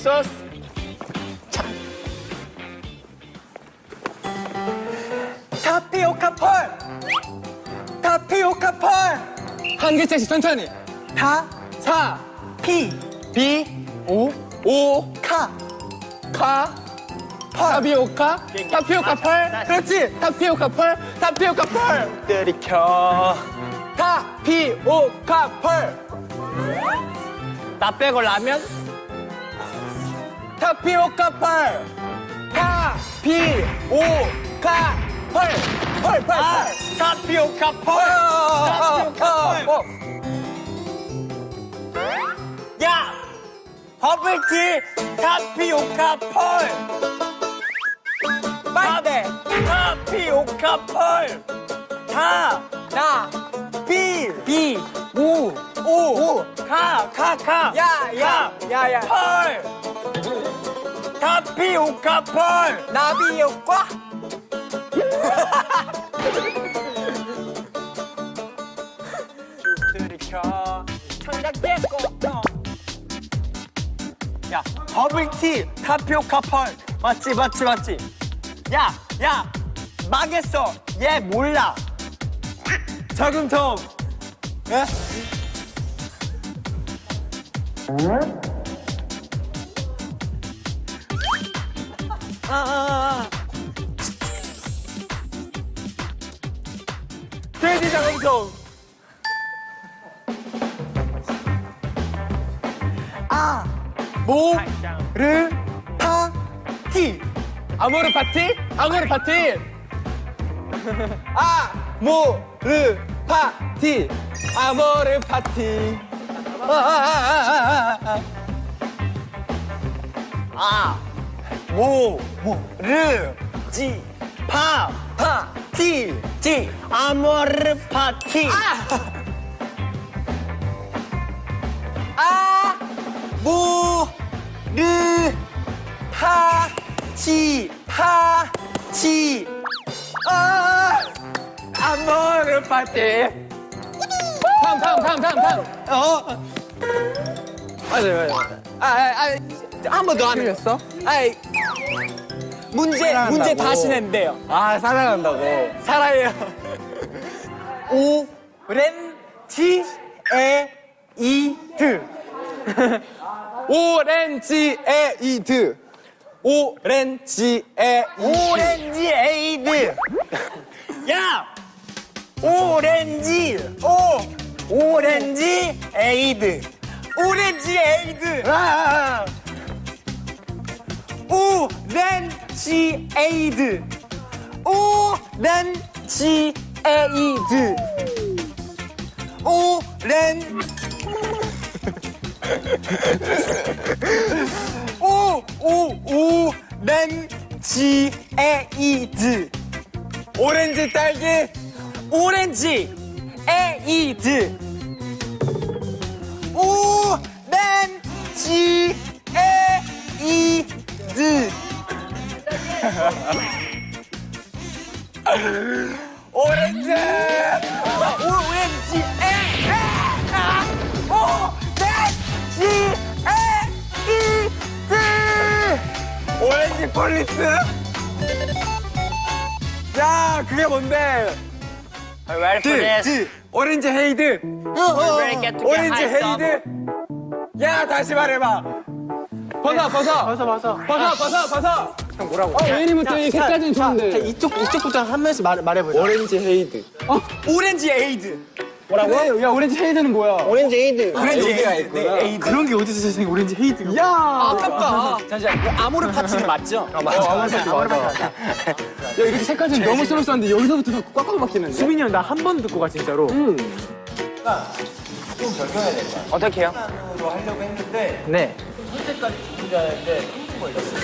소스 타피오카 pearl! 타피오카 pearl! 한 글자씩 천천히. 타, 사, 피, 비, 오, 오, 카. 카, 타피오카, 타피오카 pearl? 그렇지. 타피오카 pearl, 타피오카 pearl! 들이켜. 타피오카 pearl! 나 빼고 라면? 타피오카 펄! 타피오카 펄! 펄, 펄, 펄. 타피오카 펄! 타피오카 펄! 야! 버블티! 타피오카 펄 타피오카 펄 타, 나, 비, 비, 우, 오, 카, 카, 카, 야, 야, 야, 야, 펄 타피오카 펄 나비 효과 들이켜 천장 깼고 야 버블티 타피오카 펄 맞지 맞지 맞지 야 야 망했어 얘 몰라 자금통 예? 아, 아, 아. 돼지 자금통 아, 모, 르, 파, 티 아모르 파티? 아모르 파티 아, 모, 르, 파, 티. 아모르 파티. 아, 아, 아, 아, 아, 아 모, 모, 르, 지, 파, 파, 티 지, 아모르 파티. 아, 모, 르, 파, 치, 파, 치 아모르 파티. 다음, 다음, 다음, 다음, 다음. 어, 맞아, 맞아, 맞아. 아, 아, 아, 한 번더 하는 틀렸어? 아이, 문제, 사랑한다고. 문제 다시 낸대요. 아, 사랑한다고. 사랑해요. 오, 렌, 지, 에, 이, 드. 오렌지 에이드. 오렌지 에이드. 오렌지 에이드. 오! 오렌지 에이드. 오렌지 에이드. 아, 오렌지 에이드. 오렌지 에이드. 오렌 오, 오, 오 렌지 에이드. 오렌지 딸기. 오렌지 에이드. 오렌지 에이드. 오렌지. 오렌지 에, 에, 아, 오렌지 에이드. 오렌지 폴리스. 야, 그게 뭔데? This? 지, 오렌지 헤이드. 오렌지? 헤이드. 야, 다시 말해봐. 벗어, 벗어. 벗어 벗어. 벗어, 벗어, 벗어. 형 뭐라고? 웨이님부터 이 색깔은 좋은데 이쪽 이쪽부터 한 명씩 말 말해보자. 오렌지 헤이드. 오렌지 에이드. 뭐라고? 야 오렌지 헤이드는 뭐야? 오렌지 에이드. 오렌지 얘기가 있구나. 그런 게 어디서 세상에 오렌지 헤이드. 야 아깝다. 잠시만. 그 아모르 파티는 맞죠? 아, 맞아. 아모르 파티 맞아. 야, 이렇게 색깔 좀 너무 스무스한데 여기서부터 자꾸 꽉꽉 막히는데 수민이 형 나 한 번 듣고 가 진짜로. 어떻게 해요? 네.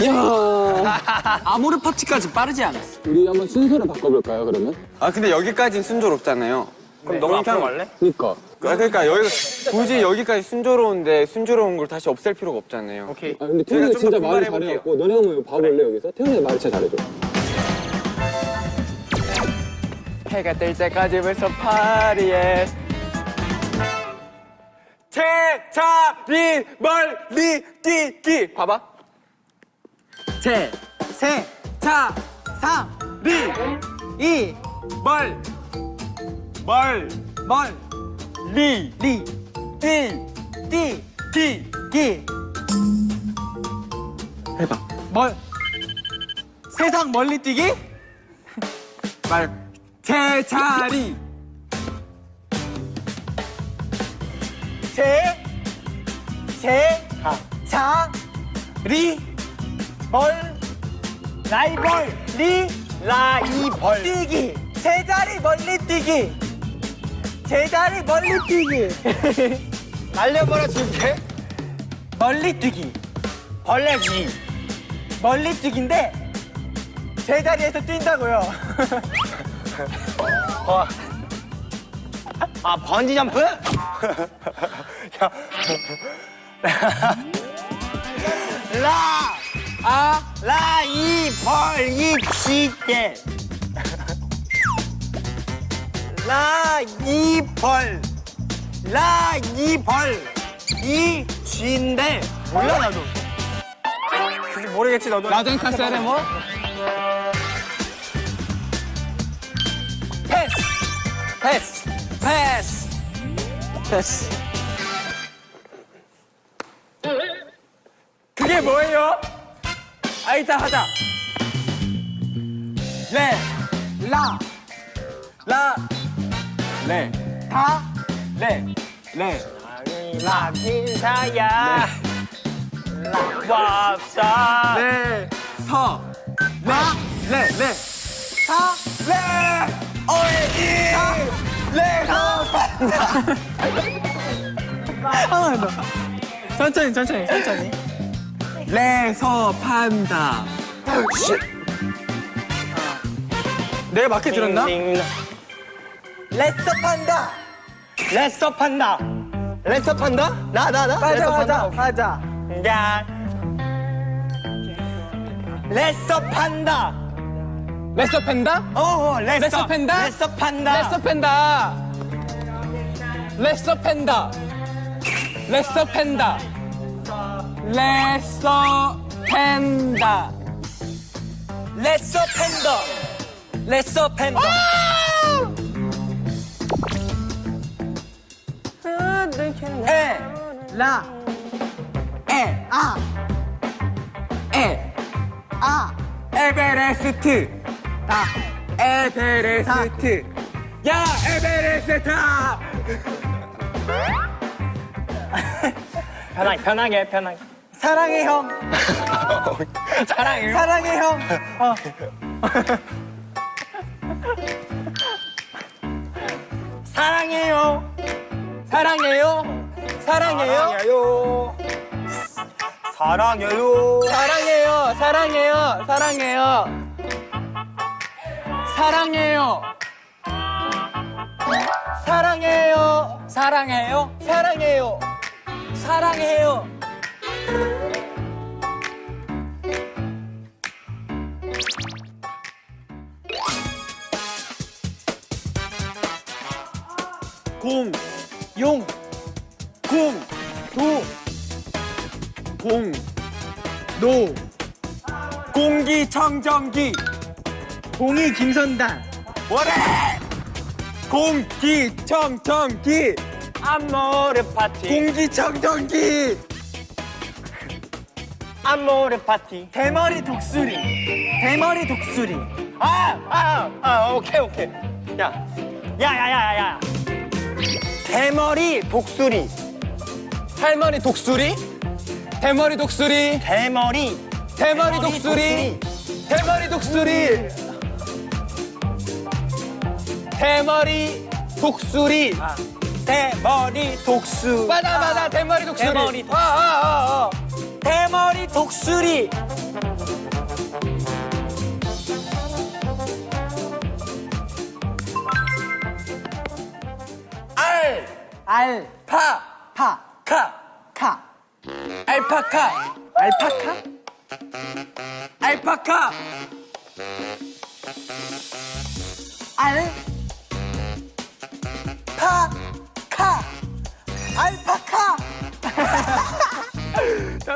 야 아모르 파티까지 빠르지 않았어. 우리 한번 순서를 바꿔볼까요 그러면? 아, 근데 여기까지는 순조롭잖아요. 그럼 너무 앞으로 갈래? 그니까 그러니까 여기 굳이 여기까지 순조로운데 순조로운 걸 다시 없앨 필요가 없잖아요. 아 근데 태훈이가 좀더 진짜 말을. 잘해갖고 너네 한번 봐볼래 여기서? 태훈이가 말을 진짜 잘해줘 해가 뜰 때까지 벌써 파리에 제자리 멀리 뛰기 봐봐 제, 세, 자, 사, 리, 이, 멀 멀, 멀, 리, 리, 뛰, 띠, 기, 기. 해봐. 멀. 세상 멀리 뛰기? 말, 제자리, 제, 제, 자, 리, 벌, 라이벌, 리, 라이벌. 뛰기. 제자리 멀리 뛰기. 제자리 멀리 뛰기. 날려버려 줄게. 멀리 뛰기. 벌레기. 멀리 뛰기인데 제자리에서 뛴다고요. 아 번지 점프? 라, 아, 라, 이, 벌, 이, 지게. 라, 이, 벌. 라, 이, 벌. 이, 쥐인데. 몰라, 나도. 모르겠지, 너도. 라젠카 세레모? 패스. 패스. 패스. 패스. 그게 뭐예요? 아, 일단 하자. 레, 라, 라, 레, 다, 레, 레, 라 인사야. 라 왑사. 레, 서, 라, 레, 레, 사, 레, 어이, 사, 레, 사, 하나 더. 천천히, 천천히, 천천히. 레서 판다. 내가 맞게 들었나? 띵, 레서 판다. 레서 판다. 레서 판다? 나, 나, 나. 맞아, 판다. 맞아. 야. 레서 판다. 레서 팬다? 어, 어, 레서. 레서 팬다? 레서 판다. 레서 팬다 레서 팬다 레서 팬다 레서 팬다 레서 팬더. 레서 팬더. 에, 라, 에, 아, 에, 아, 에베레스트, 다. 에베레스트. 야, 에베레스트! 편하게, 편하게, 편하게. 사랑해, 형. 사랑해요. 사랑해, 형. 어. 사랑해요. 사랑해요 사랑해요 사랑해요. 사랑해요 사랑해요 사랑해요 사랑해요. 사랑해요. 사랑해요? 사랑해요. 사랑해요. 공, 용, 공, 도, 공, 노, 공기청정기, 공이 김선단, 뭐래? 공기청정기, 아모르 파티. 공기청정기, 아모르 파티. 대머리 독수리, 대머리 독수리, 아, 아, 아, 오케이, 오케이. 야, 야, 야, 야, 야. 대머리 독수리. 할머니 독수리 대머리 독수리 대머리. 대머리 독수리 대머리 독수리 대머리 독수리. 대머리 독수, 맞아 맞아. 대머리 독수리. 대머리 독수리. 아, 아, 아, 아. 대머리 독수리. 알, 알, 파, 파, 카, 카. 알파카, 알파카? 알파카, 알, 파, 카. 알파카.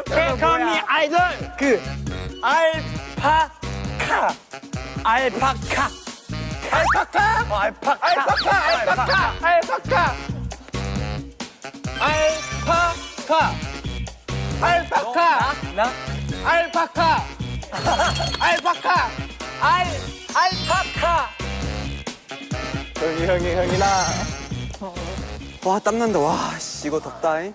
베이커미 아이돌. 그, 알파카, 알파카, 알파카, 어, 알파카, 알파카, 알파카, 알파카, 알파카, 알파카, 나? 알파카, 알파카, 알, 알파카. 형이 형이 형이나 와 땀난다. 와 씨 이거 덥다 잉